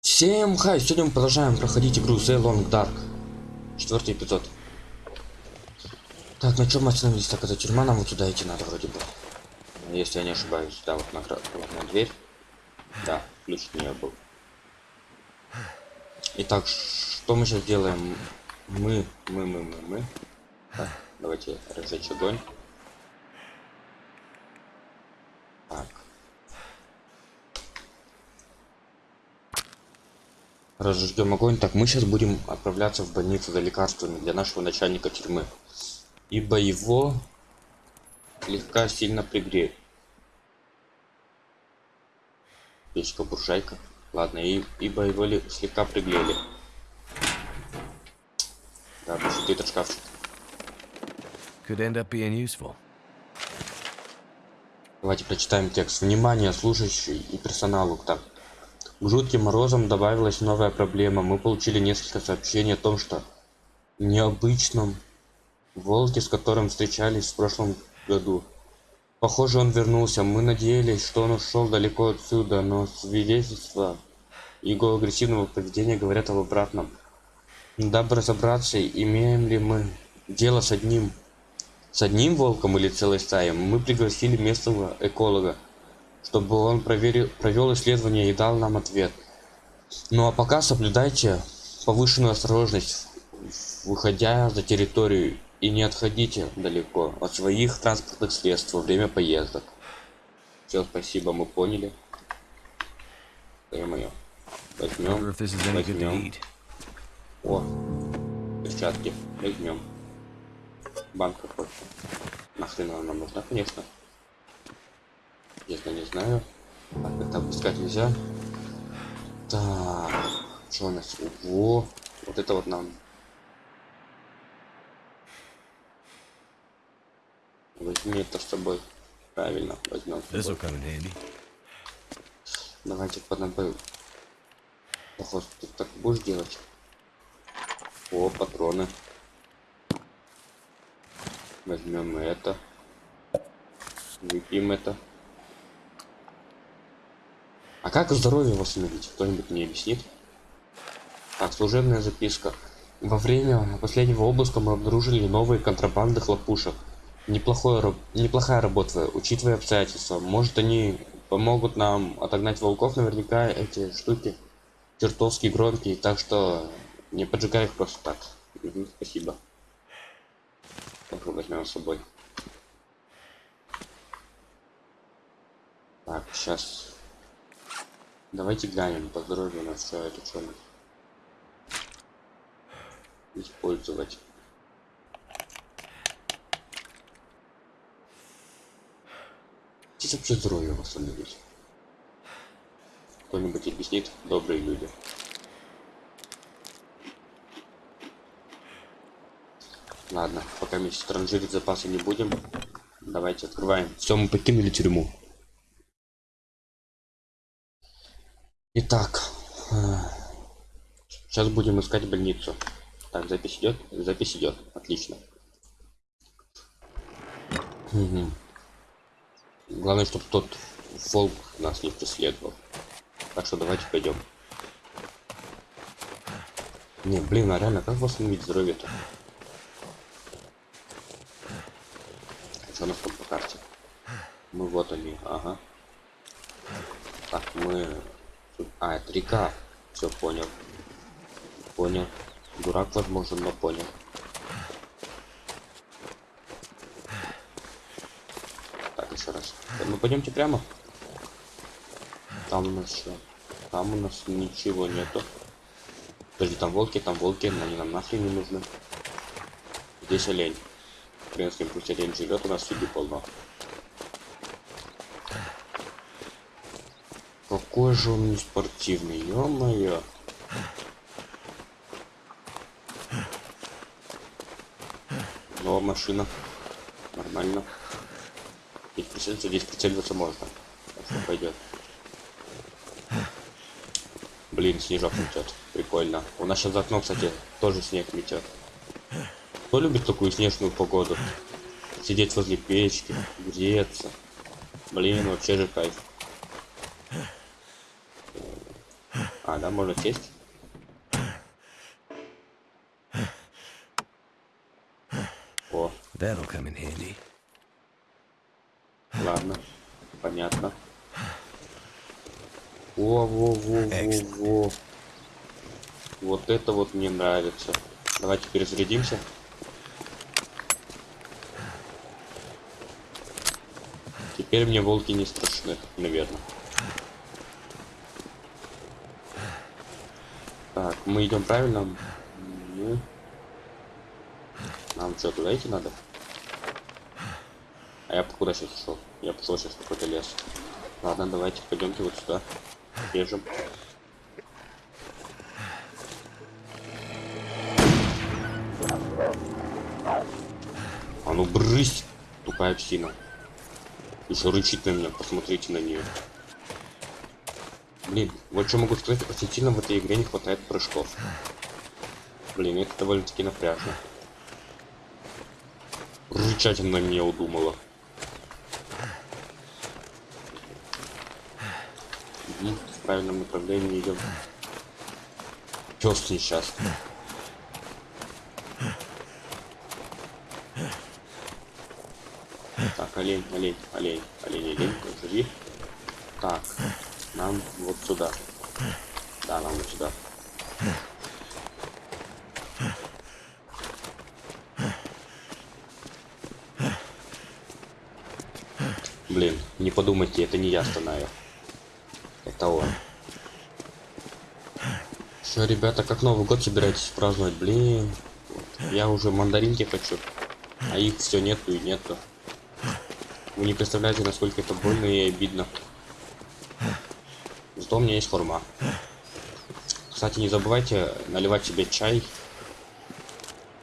Всем хай, сегодня мы продолжаем проходить игру The Long Dark. Четвертый эпизод. Так, на чем мы остановились? Так, это тюрьма, нам вот туда идти надо вроде бы. Если я не ошибаюсь, да, вот на, вот на дверь. Да, ключ от нее был. Итак, что мы сейчас делаем? Мы, мы, мы, мы, мы. Так, давайте разжечь огонь. Так. Разожгем огонь. Так, мы сейчас будем отправляться в больницу за лекарствами для нашего начальника тюрьмы. Ибо его слегка сильно пригреет. Печка буржайка. Ладно, и, ибо его ли, слегка пригрели. Да, может этот шкафчик. Could end up being useful. Давайте прочитаем текст. Внимание, служащий и персоналу. Так, к жутким морозам добавилась новая проблема. Мы получили несколько сообщений о том, что необычном волке, с которым встречались в прошлом году. Похоже, он вернулся. Мы надеялись, что он ушел далеко отсюда, но свидетельства его агрессивного поведения говорят об обратном. Дабы разобраться, имеем ли мы дело с одним с одним волком или целой стаей, мы пригласили местного эколога чтобы он проверил, провел исследование и дал нам ответ. Ну а пока соблюдайте повышенную осторожность, выходя за территорию и не отходите далеко от своих транспортных средств во время поездок. Все, спасибо, мы поняли. Ё-моё. Возьмем, возьмем. О, перчатки, возьмем. Банка кофе. Нахрен она нам нужна, конечно. Честно не знаю. Так, это опускать нельзя. Так, что у нас? Ого, вот это вот нам. Возьми это с собой. Правильно, возьмем. Давайте по набою. Похоже, ты так будешь делать. О, патроны. Возьмем это. Выпьем это. А как здоровье восстановить? Кто-нибудь мне объяснит? Так, служебная записка. Во время последнего обыска мы обнаружили новые контрабанды хлопушек. Неплохое, неплохая работа, учитывая обстоятельства. Может они помогут нам отогнать волков, наверняка эти штуки чертовски громкие, так что не поджигай их просто так. Спасибо. Тоже возьмем с собой. Так, сейчас Давайте глянем по здоровью на все это что использовать. Здесь вообще здоровье восстановить. Кто-нибудь объяснит? Добрые люди. Ладно, пока мы транжирить запасы не будем. Давайте открываем. Все, мы покинули тюрьму. Итак, сейчас будем искать больницу. Так, запись идет? Запись идет. Отлично. Угу. Главное, чтобы тот волк нас не преследовал. Так что давайте пойдем. Не, блин, а реально, как восстановить здоровье-то? Там по карте? Мы вот они, ага. Так, мы а, это река. Все понял. Понял. Дурак, возможно, но понял. Так, еще раз. Мы пойдемте прямо. Там у нас что? Там у нас ничего нету. Подожди, там волки, там волки, они нам нахрен не нужны. Здесь олень. Пусть олень живет, у нас еды полно. Какой же он не спортивный, ё-моё. Но машина. Нормально. Здесь прицелиться, здесь прицеливаться можно. Так что пойдет. Блин, снежок метет. Прикольно. У нас сейчас за окном, кстати, тоже снег метет. Кто любит такую снежную погоду? Сидеть возле печки, греться. Блин, вообще же кайф. А, да, можно сесть? О, That'll come in handy. ладно. Понятно. Во, во, во, во, во. Вот это вот мне нравится. Давайте перезарядимся. Теперь мне волки не страшны, наверное. Так, мы идем правильно. Ну. Нам что, туда идти надо? А я куда сейчас шел? Я пошел сейчас в какой-то лес. Ладно, давайте пойдемте вот сюда. Бежим. А ну брысь, тупая псина. Еще рычит на меня, посмотрите на нее. Блин, вот что могу сказать, очень сильно в этой игре не хватает прыжков. Блин, это довольно-таки напряжно. Рычать она на меня удумала. Мгм, в правильном направлении идем. Пес несчастный. Олень, олень, олень, олень, олень, подожди. Так, нам вот сюда. Да, нам вот сюда. Блин, не подумайте, это не я стонаю. Это он. Что, ребята, как Новый год собираетесь праздновать? Блин, я уже мандаринки хочу, а их все нету и нету. Вы не представляете, насколько это больно и обидно. Зато у меня есть форма. Кстати, не забывайте наливать себе чай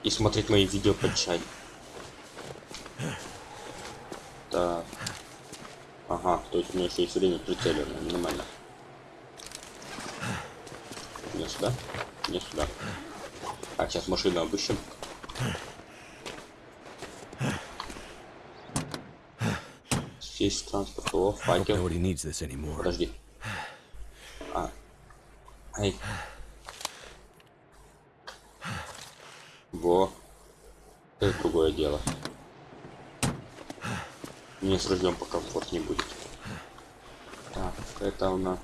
и смотреть мои видео под чай. Так. Ага, то есть у меня еще есть время прицеливания, нормально. Не сюда, не сюда. Так, сейчас машину обыщем. Транспорт, о, факел. Подожди. А. Ай. Во. Это другое дело. Мне с ружьем покомфортнее будет. Так, это у нас.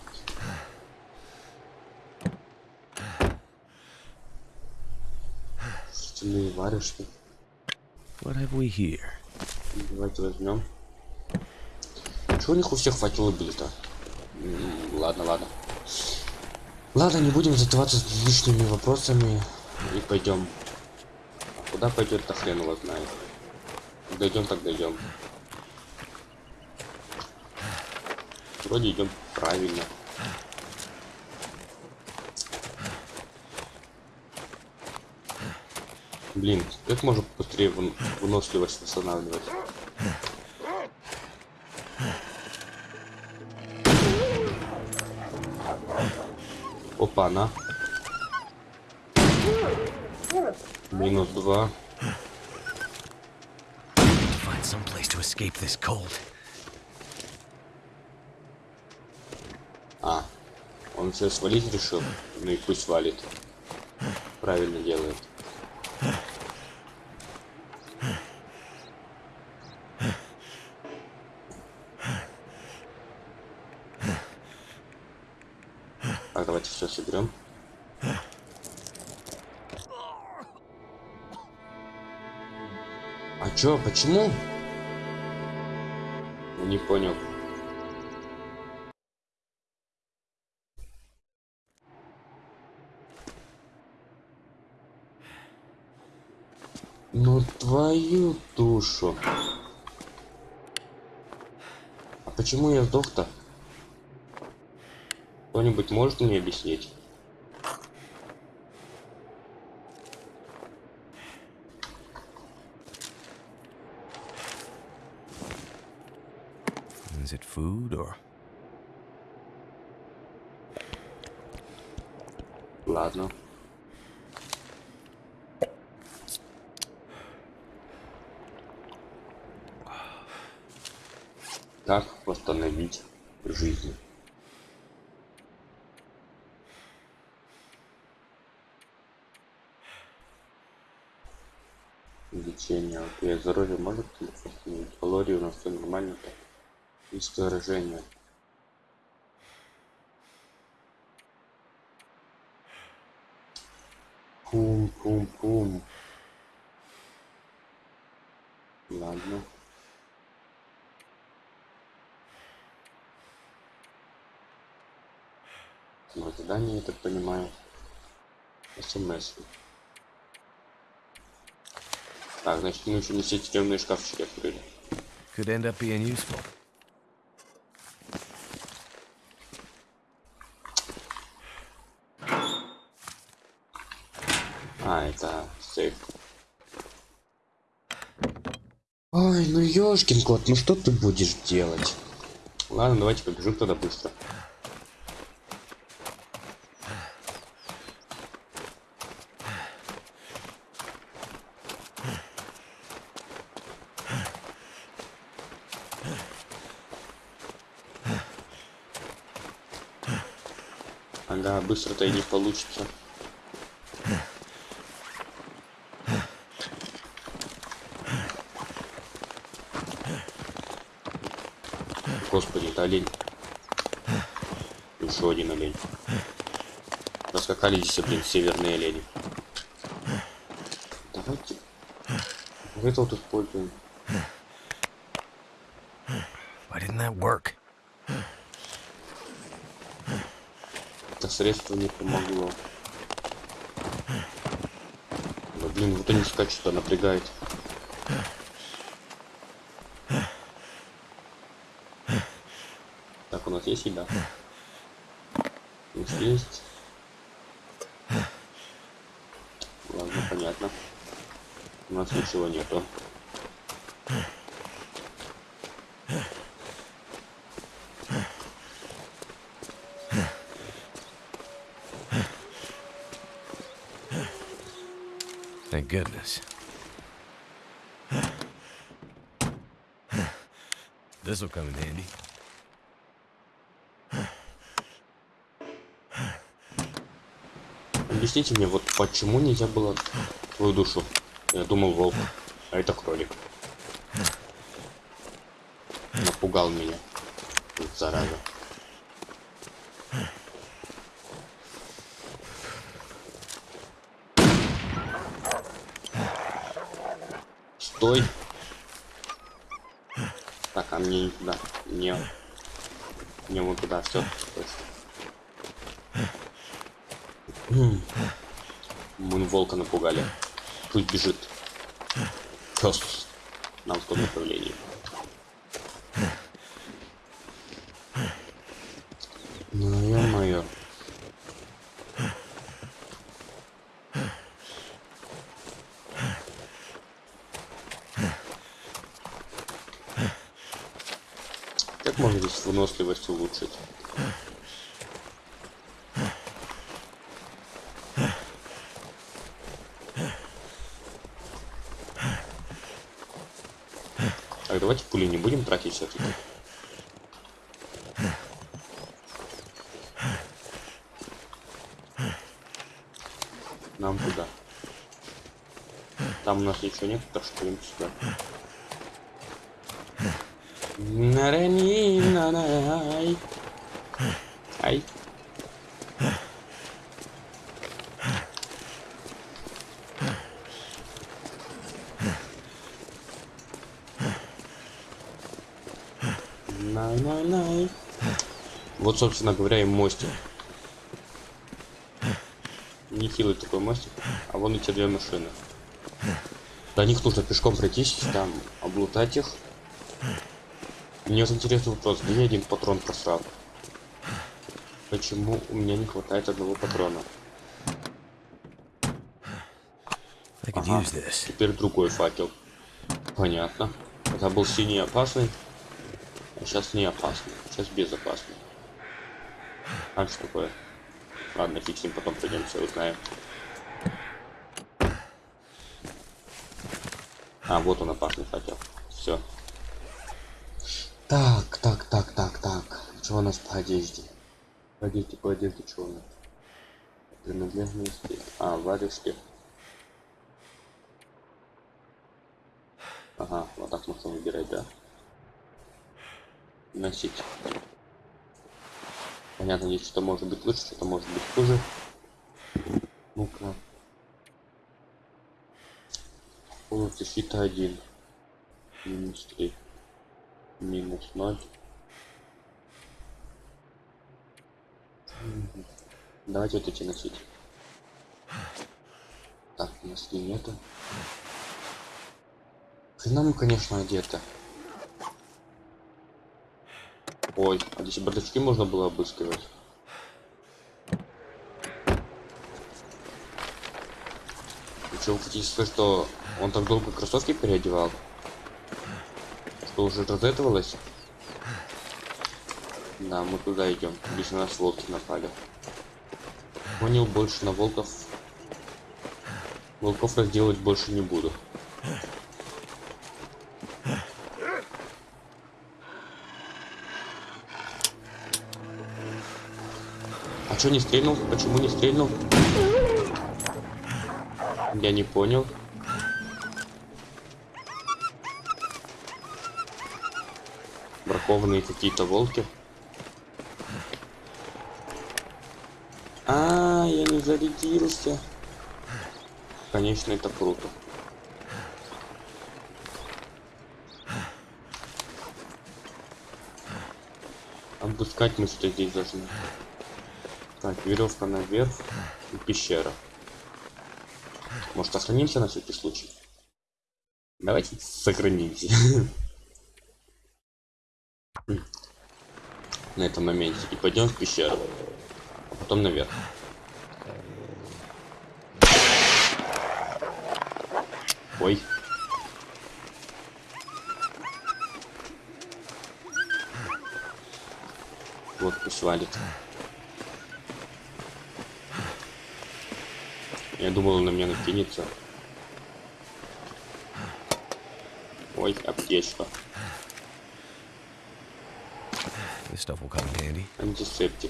Стальные варежки. What have we here? Давайте возьмем. Чего у них у всех были-то? М, Ладно, ладно. Ладно, не будем затеваться с лишними вопросами и пойдем. А куда пойдет, то хрен его знает. Дойдем, так дойдем. Вроде идем правильно. Блин, как можно быстрее вын- выносливость восстанавливать? Опа, на. Минус два. To find some place to escape this cold. А, он все свалить решил? Ну и пусть валит. Правильно делает. Чё, почему? Не понял. Ну твою душу. А почему я сдох-то? Кто-нибудь может мне объяснить? Is it food or Ладно. Как восстановить жизнь? Лечение. Окей, здоровье может восстановить? Калории у нас все нормально. Так. Низкое выражение. Пум-пум-пум. Ладно. Ну, задание, я так понимаю. СМС. Так, значит, мы еще не все тюремные шкафчики открыли. Could end up being useful. А, сейф. Ой, ну ёшкин кот, ну что ты будешь делать? Ладно, давайте побежим тогда быстро. Ага, быстро-то и не получится. Господи, это олень. Еще один олень. Раскакали здесь, блин, северные олени. Давайте. Это вот используем. Why didn't that work? Это средство не помогло. Да блин, вот они скачут, а напрягает. Так, у нас есть. Ладно, понятно. У нас ничего нету. Thank goodness. This'll come in handy. Объясните мне, вот почему нельзя было твою душу? Я думал волк, а это кролик. Напугал меня. Зараза. Стой. Так, а мне не туда. Не. Не вот туда, все. Мы волка напугали. Пусть бежит. Пес. Нам в том направлении. Ну, ё-моё. Как можно здесь выносливость улучшить? Давайте пули не будем тратить все-таки. Нам куда? Там у нас ничего нет, так что идем сюда. Нарани, Вот, собственно говоря, и мостик. Нехилый такой мостик. А вон эти две машины. До них нужно пешком пройтись, там, облутать их. Мне вот интересный вопрос, где я один патрон просрал? Почему у меня не хватает одного патрона? Could Ага. Теперь другой факел. Понятно. Это был синий опасный. А сейчас не опасный. Сейчас безопасный. А что такое? Ладно, ним, потом придемся, узнаем. А, вот он опасный факел. Все. Так, так, так, так, так. Что у нас по одежде? По одежде, по одежде, что у нас? Принадлежности. А, варежки. Ага, вот так можно выбирать, да? Носить. Понятно, здесь что-то может быть лучше, что-то может быть хуже. Ну-ка. Полностью защита 1. Минус 3. Минус 0. Мгм. Давайте вот эти носить. Так, носки нету. Хрена мы, конечно, одеты. Ой, а здесь и бардачки можно было обыскивать. Вы что, вы хотите что он так долго кроссовки переодевал? Что уже разэтовалось? Да, мы туда идем. Здесь на нас волки напали. Понял, больше на волков. Волков разделать больше не буду. А чё не стрельнул? Почему не стрельнул? Я не понял. Бракованные какие-то волки. А, я не зарядился. Конечно, это круто. Обыскать мы что здесь должны. Так, веревка наверх и пещера. Может, сохранимся на всякий случай? Давайте сохранимся. На этом моменте. И пойдем в пещеру. А потом наверх. Ой. Вот пусть валит. Я думал, он на меня накинется. Ой, аптечка. This stuff will come in handy. Антисептик.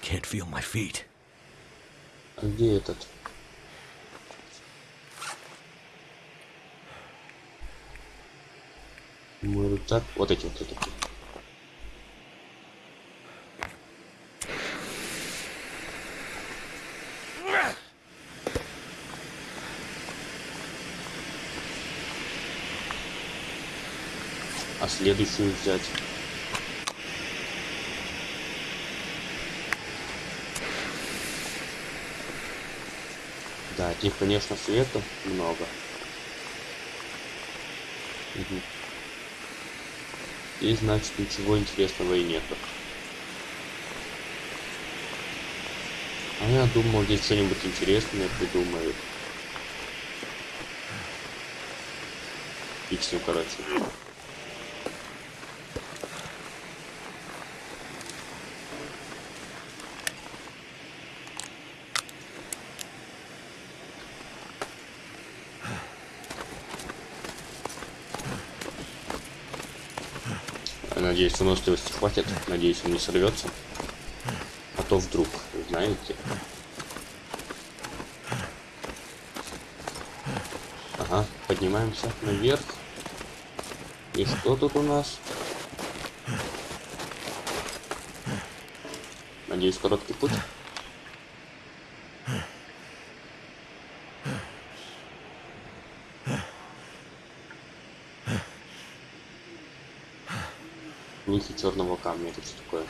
Can't feel my feet. А где этот? Мой рюкзак. Вот эти вот такие. А следующую взять. Да, здесь, конечно, света много. Мгм. И значит ничего интересного и нету. А я думал, здесь что-нибудь интересное придумают. Фиг с короче. Надеюсь, выносливости хватит. Надеюсь, он не сорвется. А то вдруг, знаете. Ага, поднимаемся наверх. И что тут у нас? Надеюсь, короткий путь. Черного камня, это что такое?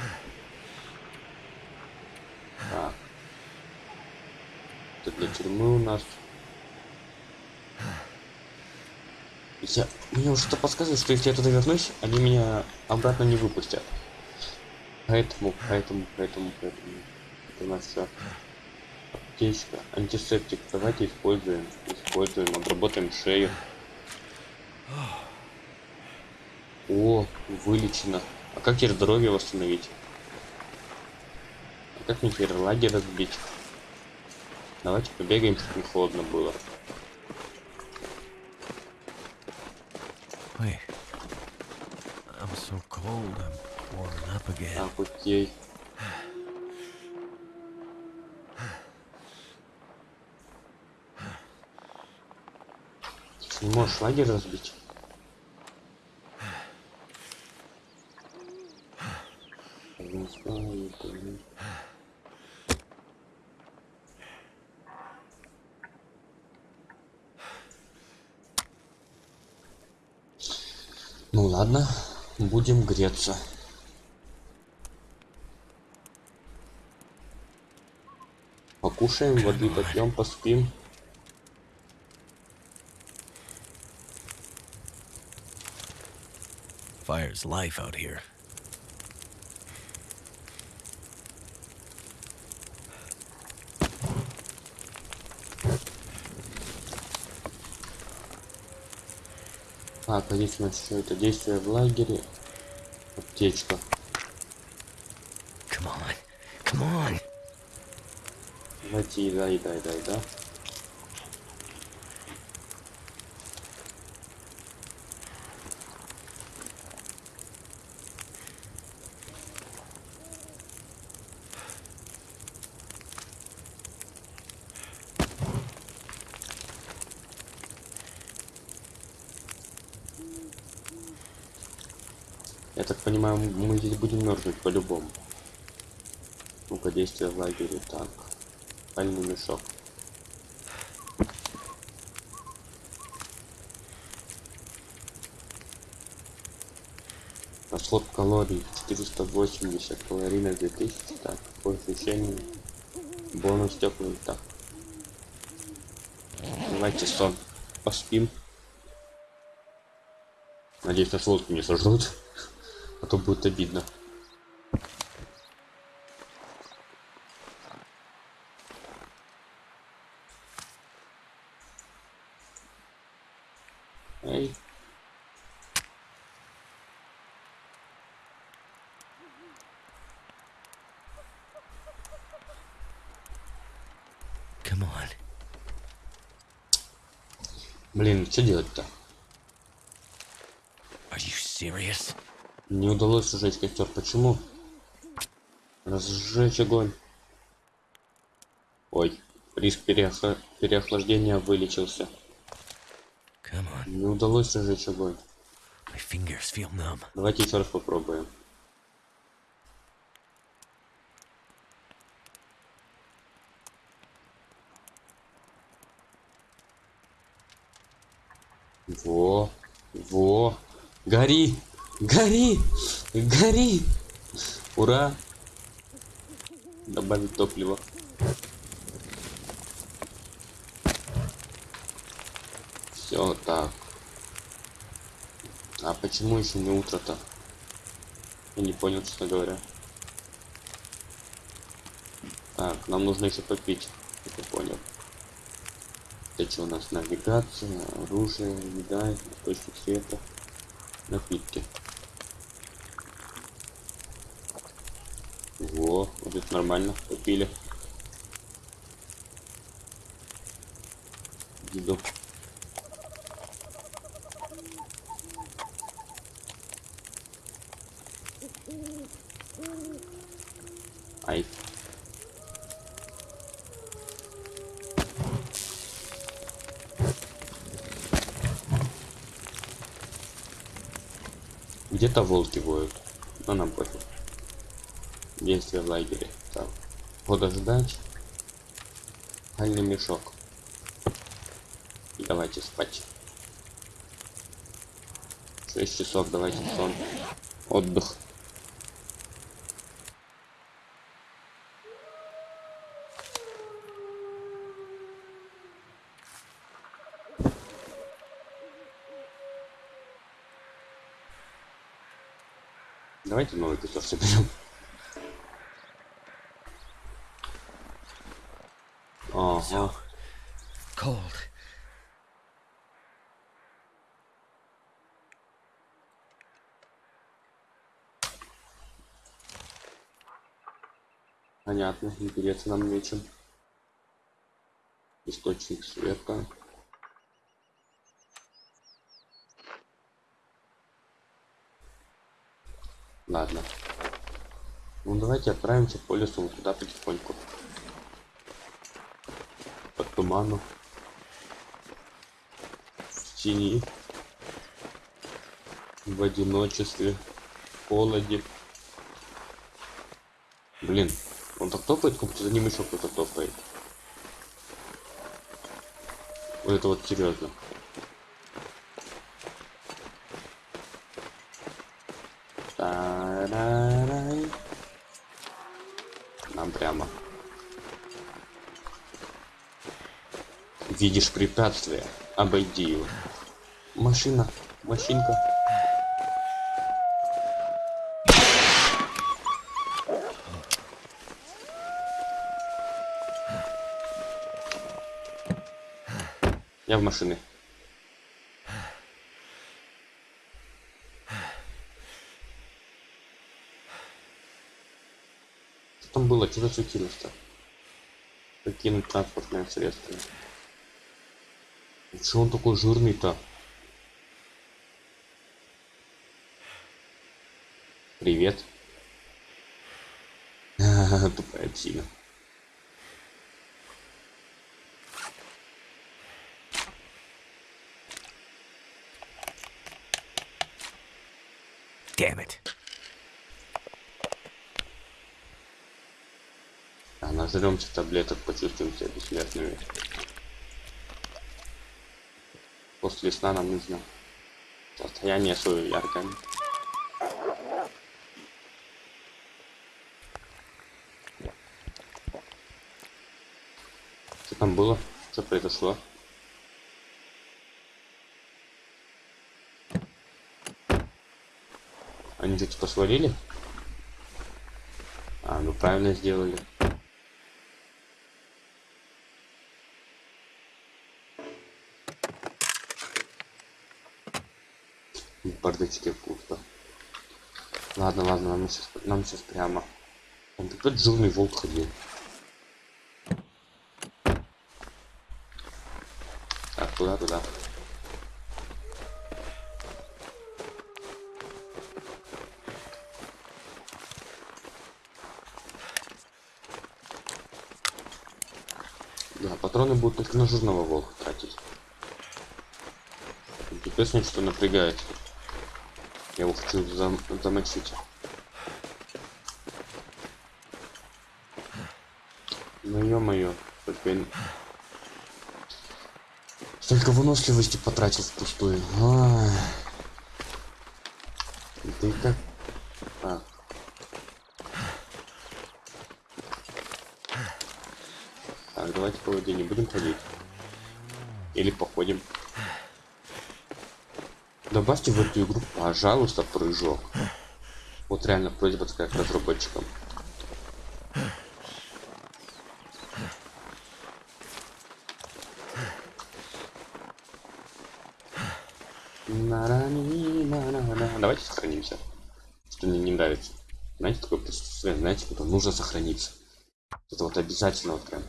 Так. Это для тюрьмы у нас. Я... Мне уже что подсказывает, что если я туда вернусь, они меня обратно не выпустят. Поэтому, поэтому, поэтому, поэтому. Это у нас все. Аптечка, антисептик. Давайте используем. Используем, обработаем шею. О, вылечено. А как теперь здоровье восстановить? А как мне теперь лагерь разбить? Давайте побегаем, чтобы не холодно было. Wait. I'm so cold. I'm warming up again. Так, окей. Не можешь лагерь разбить? Знаю, блин. Ну ладно, будем греться. Покушаем, воды попьем, поспим. Fire's life out here. А нас что это? Действие в лагере. Аптечка. Come on. Come on. Давайте еда, еда, еда, еда. Я так понимаю, мы здесь будем мерзнуть по-любому. Ну-ка, действие в лагере. Так. Спальный мешок. Расход калорий 480, калорийность 2000, так, по ощущениям, бонус теплый, так. Давайте сон, поспим. Надеюсь, волки не сожрут, то будет обидно. Эй. Come on. Блин, что делать-то? Are you serious? Не удалось сжечь костер. Почему? Разжечь огонь. Ой, риск переохла- переохлаждения вылечился. Не удалось разжечь огонь. Давайте еще раз попробуем. Во, во, гори, гори, гори. Ура. Добавить топливо. Все так. А почему еще не утро-то? Я не понял, честно говоря. Так, нам нужно еще попить. Я понял. Это что у нас? Навигация, оружие, еда, источник света, напитки. Это нормально, попили. Еду. Ай. Где-то волки воют. Но нам пофиг. Действие в лагере. Так. Подождать. Спальный мешок. И давайте спать. 6 часов, давайте сон. Отдых. Давайте новый костер соберем. Ага. Cold. Понятно, интересно нам нечем. Источник света. Ладно. Ну давайте отправимся по лесу вот туда потихоньку. Под туману. В тени. В одиночестве. В холоде. Блин, он так топает, как будто за ним еще кто-то топает. Вот это вот серьезно. Нам прямо. Видишь препятствие, обойди его. Машина, машинка. В. Что там было? Что засветилось-то? Покинуть транспортное средство. Чего он такой жирный-то? Привет. Тупая псина. Damn it. А нажремся таблеток, почувствуем себя бессмертными. После сна нам нужно состояние свое яркое. Что там было? Что произошло? Типа свалили? А, ну правильно сделали. В бардачке пусто. Ладно, ладно, нам сейчас, нам сейчас прямо. Там какой-то жирный волк ходил. Так, туда, туда. Да, патроны будут только на жирного волка тратить. Интересно, что напрягает. Я его хочу зам замочить. Ну ё-моё, только. Столько выносливости потратил впустую. И как... Так. Так, давайте по воде не будем ходить. Или походим. Добавьте в эту игру, пожалуйста, прыжок. Вот реально просьба такая к разработчикам. Давайте сохранимся. Что мне не нравится. Знаете, такое присутствие, знаете, когда нужно сохраниться. Это вот обязательно вот прям.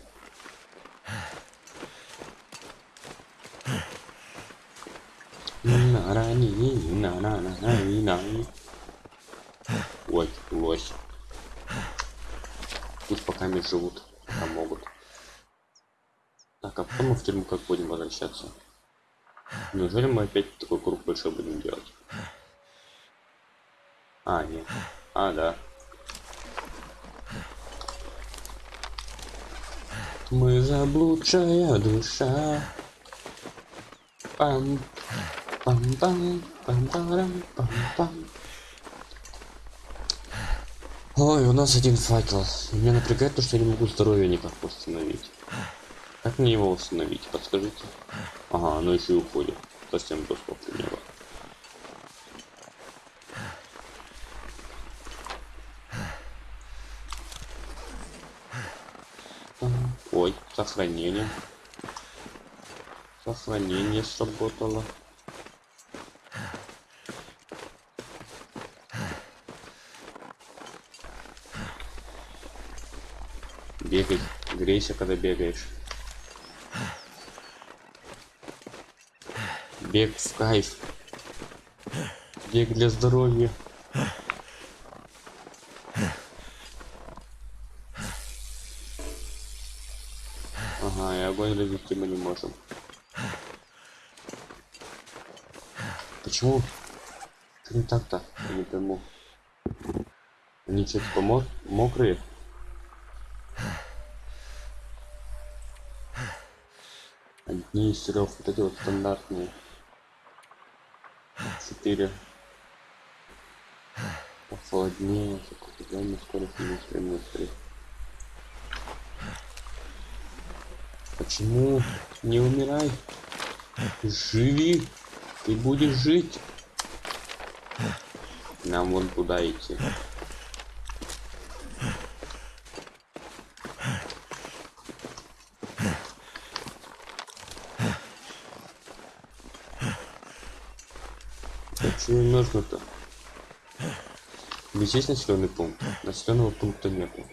Ой, лось. Пусть пока не живут, там могут. Так, а потом мы в тюрьму как будем возвращаться? Неужели мы опять такой круг большой будем делать? А, нет. А, да. Мы заблудшая душа. Пам, пам, пам, пам, пам, пам. Ой, у нас один факел. Меня напрягает то, что я не могу здоровье никак восстановить. Как мне его восстановить? Подскажите. Ага, оно еще и уходит. Совсем доступ у него. Ой, сохранение. Сохранение сработало. Бегай, грейся, когда бегаешь. Бег в кайф. Бег для здоровья. Ага, и огонь развести мы не можем. Почему? Что не так-то? Не пойму. Они что, типа мо- мокрые? Одни из вот эти вот стандартные. Четыре. Похолоднее, определенная скорость минус три, минус три. Почему? Не умирай. Живи. Ты будешь жить. Нам вон туда идти. Нужно-то? Здесь есть населенный пункт? Населенного пункта нету.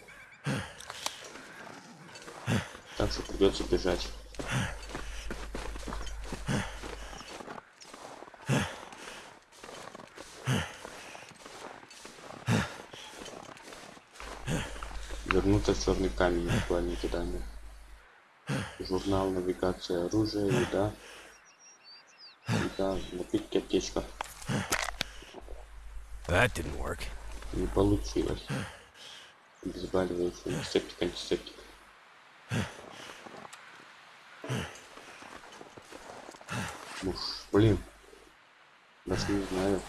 Так что придется бежать. Вернуться в черный камень буквально кидание. Журнал, навигация, оружие, еда. Еда, напитки, аптечка. That didn't work. Не получилось. Обезболивающий, антисептик, антисептик. Уж, блин. Даже не знаю.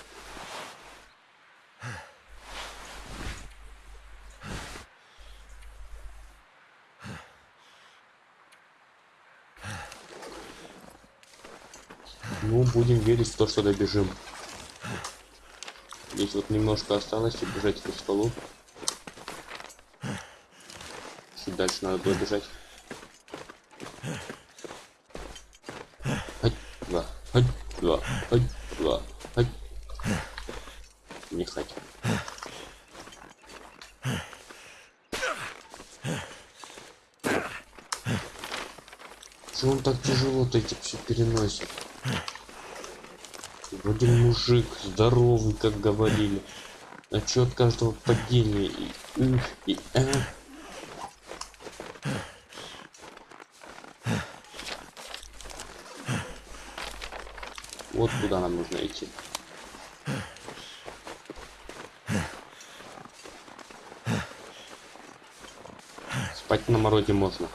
Ну, будем верить в то, что добежим. Здесь вот немножко осталось, и бежать по столу. Чуть дальше надо было бежать. Ать, два, ать, два, ать, два, ать. Не хоть. Что он так тяжело-то эти все переносит? Вроде мужик, здоровый, как говорили. А чё от каждого падения и... м, и а? Вот куда нам нужно идти. Спать на морозе можно.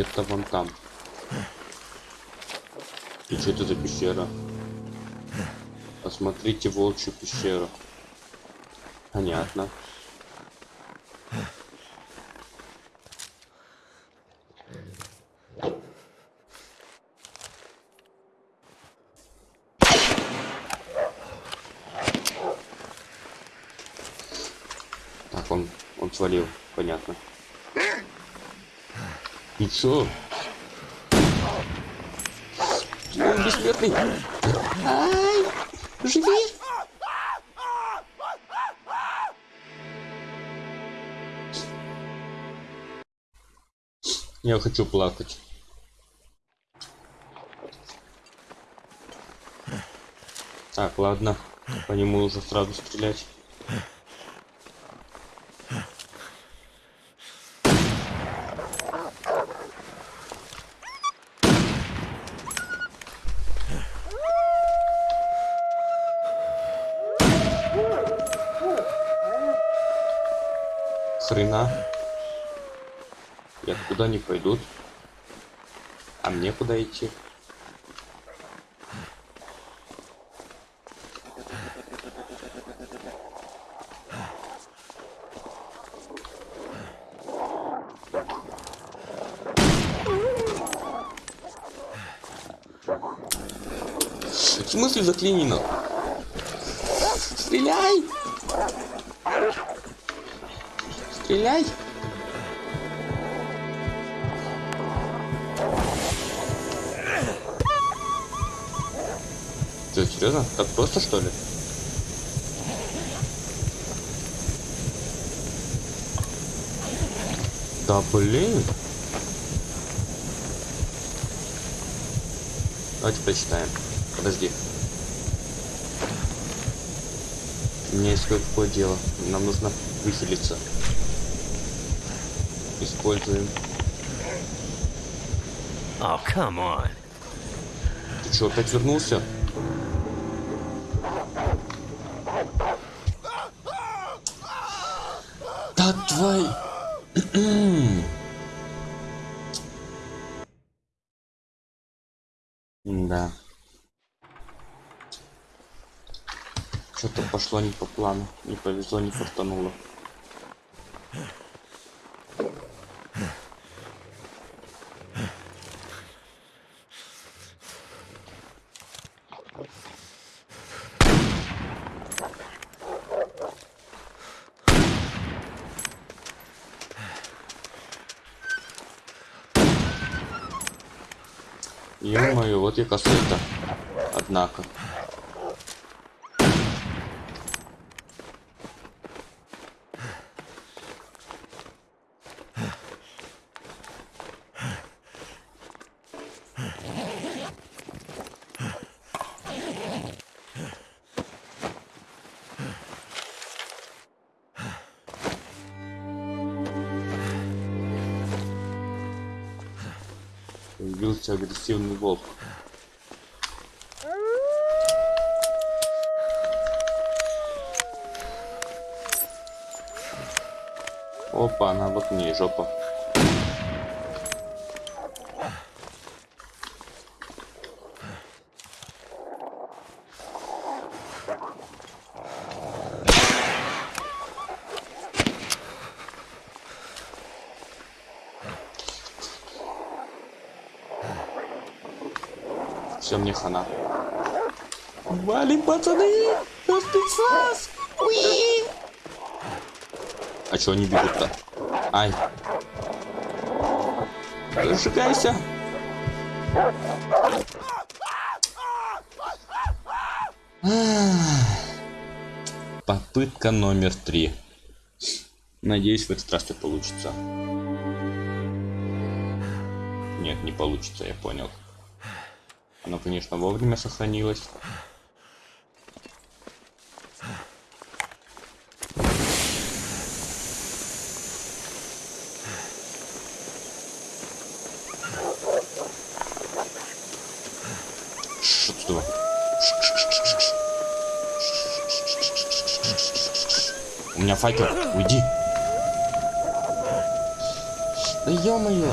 Где-то вон там. И что это за пещера? Посмотрите волчью пещеру. Понятно. Так, он, он свалил, понятно. Чё? Он бессмертный. Ай, живи. Я хочу плакать. Так, ладно. По нему уже сразу стрелять. Хрена. Я туда не пойдут. А мне куда идти? В смысле заклинено? Стреляй! Стреляй! Че, серьезно? Так просто что ли? Да блин. Давайте прочитаем. Подожди. У меня есть кое-какое дело. Нам нужно выселиться. Используем. Oh, come on. Ты что, опять вернулся? Да твой... да. Что-то пошло не по плану. Не повезло, не фартануло. ты косой-то, однако. Агрессивный волк. Опа, она вот мне жопа. Все, мне хана. Валим, пацаны! На спецназ! Уи! А чё они бегут-то? Ай. Сжигайся! Попытка номер три. Надеюсь, в этот раз все получится. Нет, не получится, я понял. Оно, конечно, вовремя сохранилось. Ш, отсюда. У меня факел, уйди. Да ё-моё.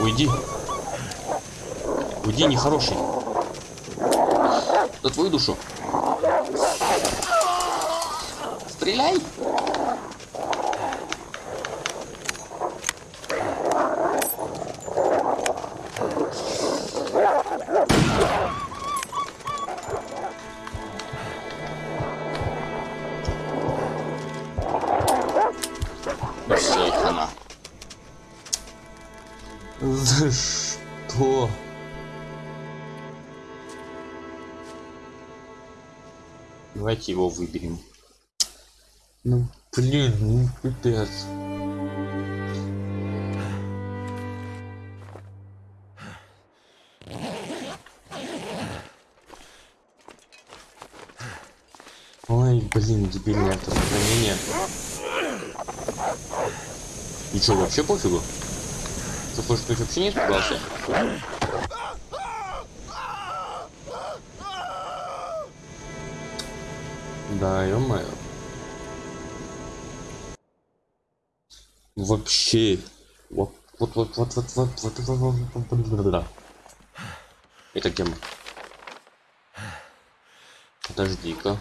Уйди. Уйди, нехороший. За твою душу. Стреляй. Давайте его выберем. Ну, блин, ну пипец. Ой, блин, дебильное автосохранение. И что, вообще пофигу? Ты вообще не испугался? Да, ё-моё. Вообще. Вот, вот, вот, вот, вот, вот, вот, вот, вот, вот, вот, вот, Это где мы? Подожди-ка.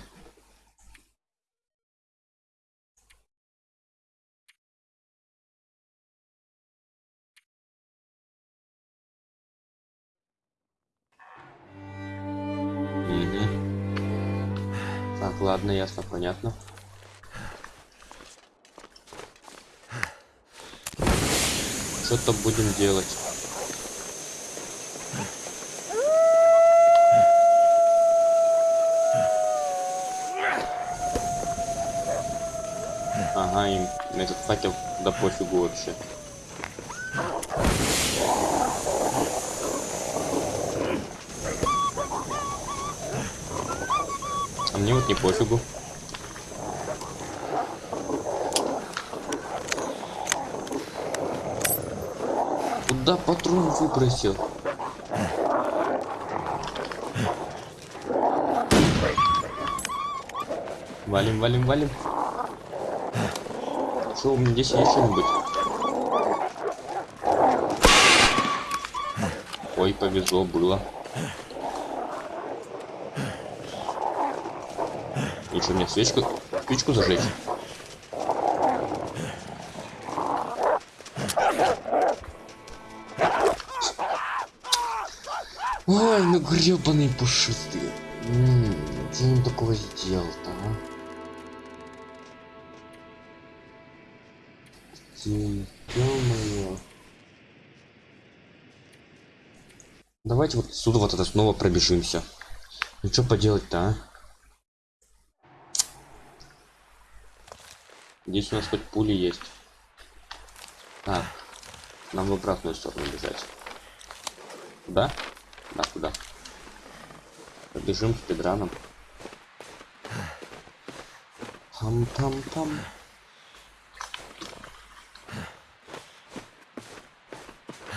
Мгм. Так, ладно, ясно, понятно. что-то будем делать. Ага, им этот факел да пофигу вообще. Мне вот не пофигу. Куда патрон выбросил? Валим, валим, валим. Что, у меня здесь есть что-нибудь? Ой, повезло было. Что, мне свечку, спичку зажечь? Ой, ну гребаный пушистый. М, Что он такого сделал-то, а? Давайте вот отсюда вот это снова пробежимся. Ну что поделать-то, а? Здесь у нас хоть пули есть. Так, нам в обратную сторону бежать. Куда? Да, куда? Побежим с педраном. Хам-там-там.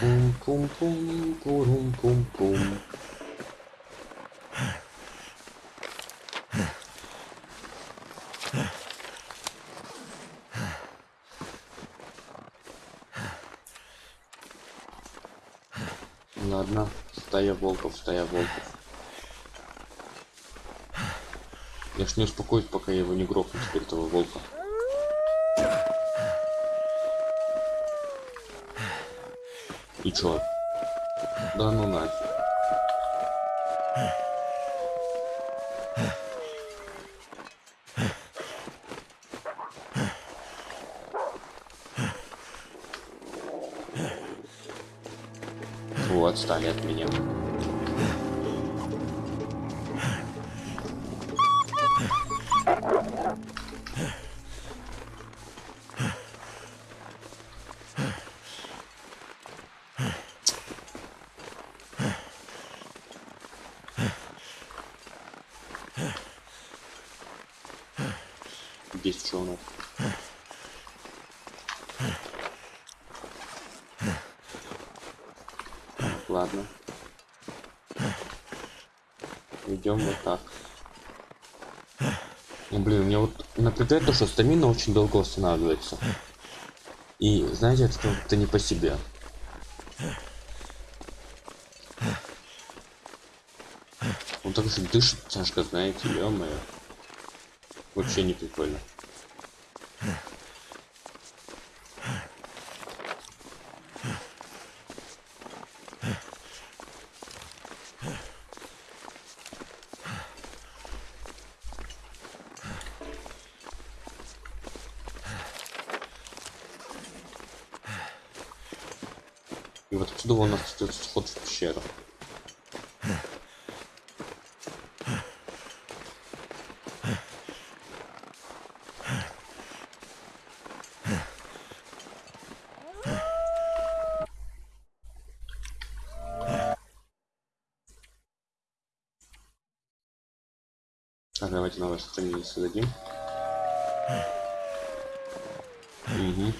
Пум-пум-пум, пурум-пум-пум. Ладно, стая волков, стая волков. Я ж не успокоюсь, пока я его не грохну теперь этого волка. И чё? Да ну нафиг. Так. Ну, блин, мне вот напрягает то, что стамина очень долго восстанавливается. И знаете, это как-то не по себе. Он так же дышит тяжко, знаете, ё-моё. Вообще не прикольно. И вот отсюда у нас остается вход в пещеру. Так, давайте новое сохранение создадим. Угу.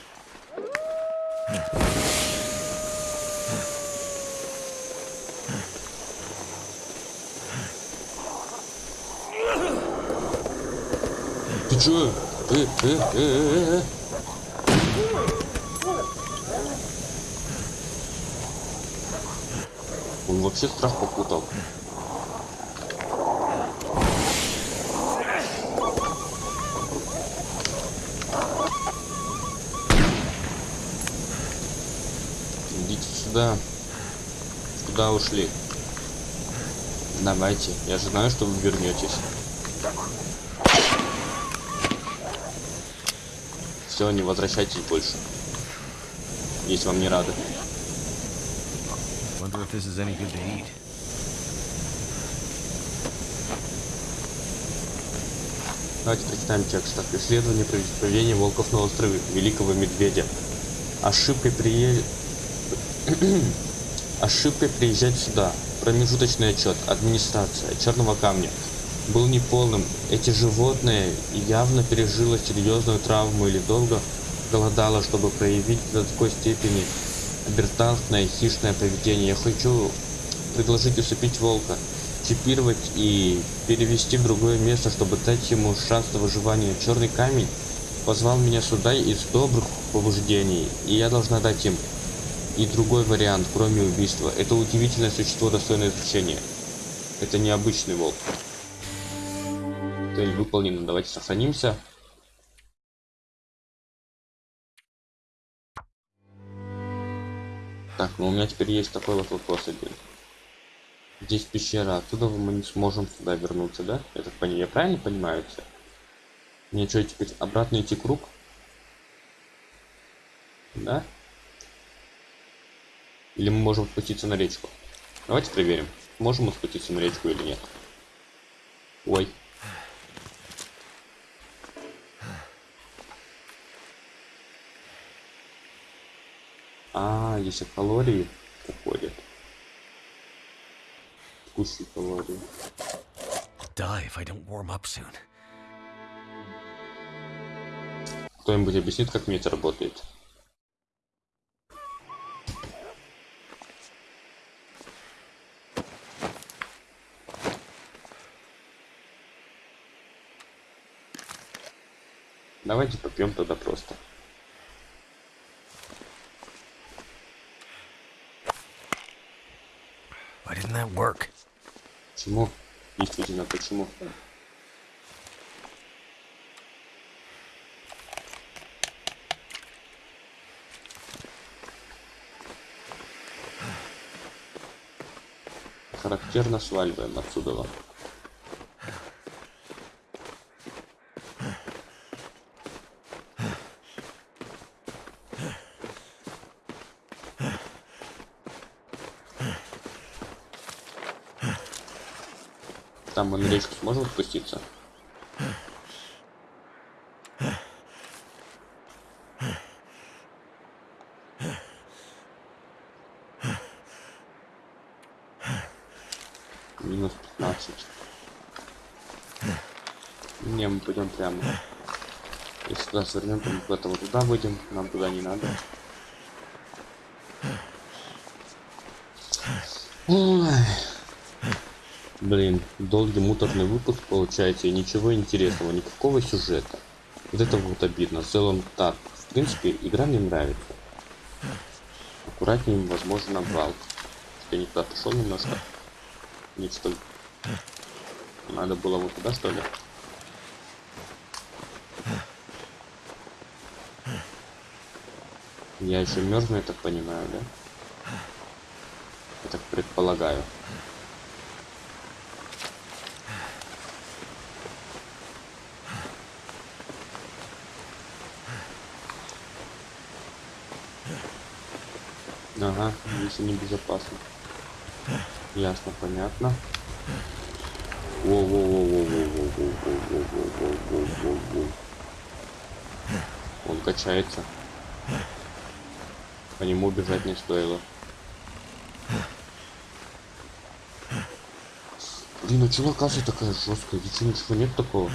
Ты чё? Э, э, э, э, э. Он вообще страх попутал. Сюда. Куда ушли? Давайте. Я же знаю, что вы вернетесь. Все, не возвращайтесь больше. если вам не рады. Давайте прочитаем текст. Так, исследование происхождения волков на острове Великого Медведя. Ошибкой прие... Ошибкой приезжать сюда. Промежуточный отчет. Администрация. Черного камня. Был неполным. Эти животные явно пережило серьезную травму или долго голодало, чтобы проявить до такой степени обертантное хищное поведение. Я хочу предложить усыпить волка чипировать и перевести в другое место, чтобы дать ему шанс на выживание. Черный камень позвал меня сюда из добрых побуждений, и я должна дать им и другой вариант, кроме убийства. Это удивительное существо, достойное изучения. Это необычный волк. Цель выполнена. Давайте сохранимся. Так, ну у меня теперь есть такой вот вопрос один. Здесь пещера, оттуда мы не сможем сюда вернуться, да? Я так понимаю, я правильно понимаю это? Мне что, теперь обратно идти круг? Да? Или мы можем спуститься на речку? Давайте проверим, можем мы спуститься на речку или нет. Ой. А, если калории уходят. Кушай калории. Die if I don't warm up soon. Кто-нибудь объяснит, как мне это работает? Давайте попьем тогда просто. Why didn't that work? Почему? Действительно, почему? Характерно сваливаем отсюда. Мы на сможем спуститься? Минус 15. Не, мы пойдем прямо. Если туда свернем, то мы куда-то вот туда выйдем. Нам туда не надо. Блин, долгий муторный выпуск получается и ничего интересного, никакого сюжета. Вот это вот обидно. В целом так. В принципе, игра мне нравится. Аккуратнее, возможно, обвал. Я не туда пошел немножко. Нет, что ли? Надо было вот туда, что ли? Я еще мерзну, я так понимаю, да? Я так предполагаю. Ага, здесь они безопасны. Ясно, понятно. Он качается. По нему бежать не стоило. Блин, а чего локация такая жесткая? Здесь ничего нет такого.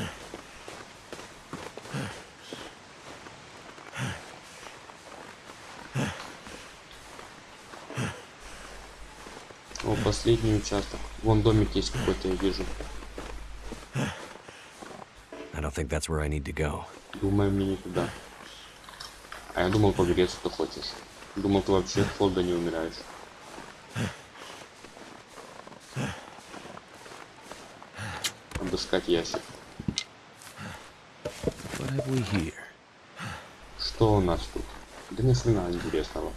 Последний участок. Вон домик есть какой-то, я вижу. I don't think that's where I need to go. Думаю, мне не туда. А я думал, погреться ты хочешь. Думал, ты вообще от холода не умираешь. Обыскать ящик. Что у нас тут? Да ни хрена интересного.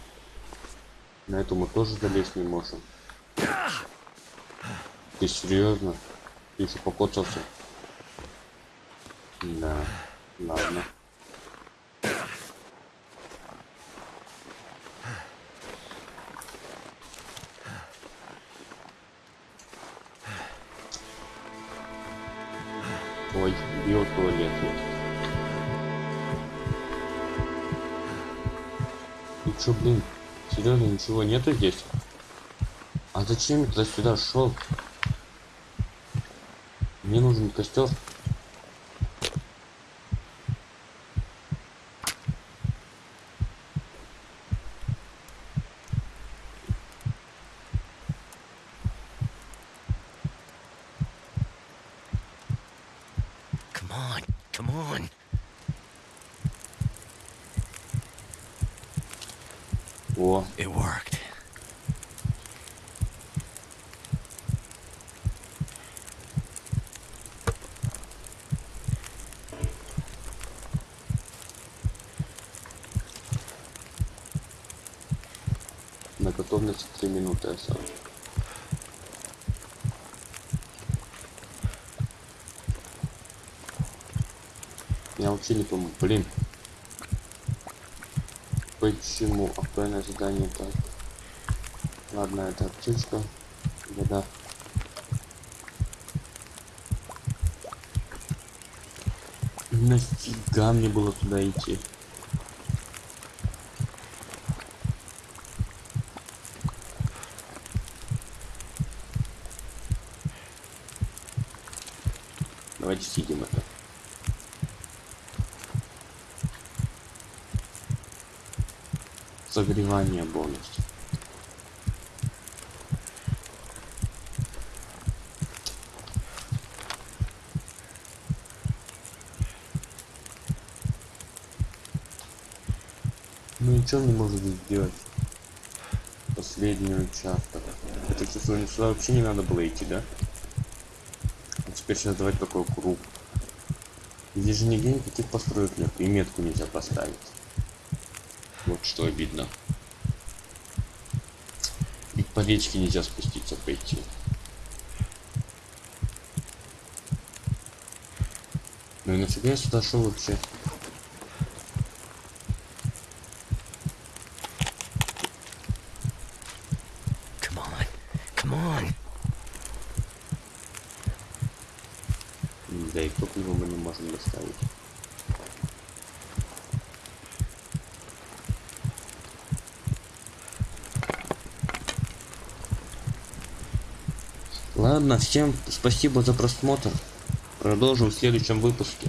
На эту мы тоже залезть не можем. Ты серьезно? Ты еще покоцался? Да, ладно. Ой, бьет есть. И чё, блин, серьезно, ничего нету здесь? А зачем ты сюда шел? Мне нужен костер. Come on, come on. О, It worked. на готовности 3 минуты осталось. Я вообще не помню, блин. Почему актуальное задание так? Ладно, это аптечка. Вода. Нафига мне было туда идти? Давайте сидим это. Согревание бонус. Ну ничего не может сделать. Последний участок. Это сюда сюда вообще не надо было идти, да? А теперь сейчас давать такой круг. Здесь же нигде никаких построек нет, и метку нельзя поставить. Вот что обидно. И по речке нельзя спуститься пойти. Ну и нафига я сюда шел вообще? Come on, come on. М, Да и топливо мы не можем доставить. Ладно, всем спасибо за просмотр. Продолжим в следующем выпуске.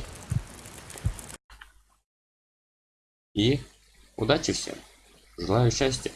И удачи всем. Желаю счастья.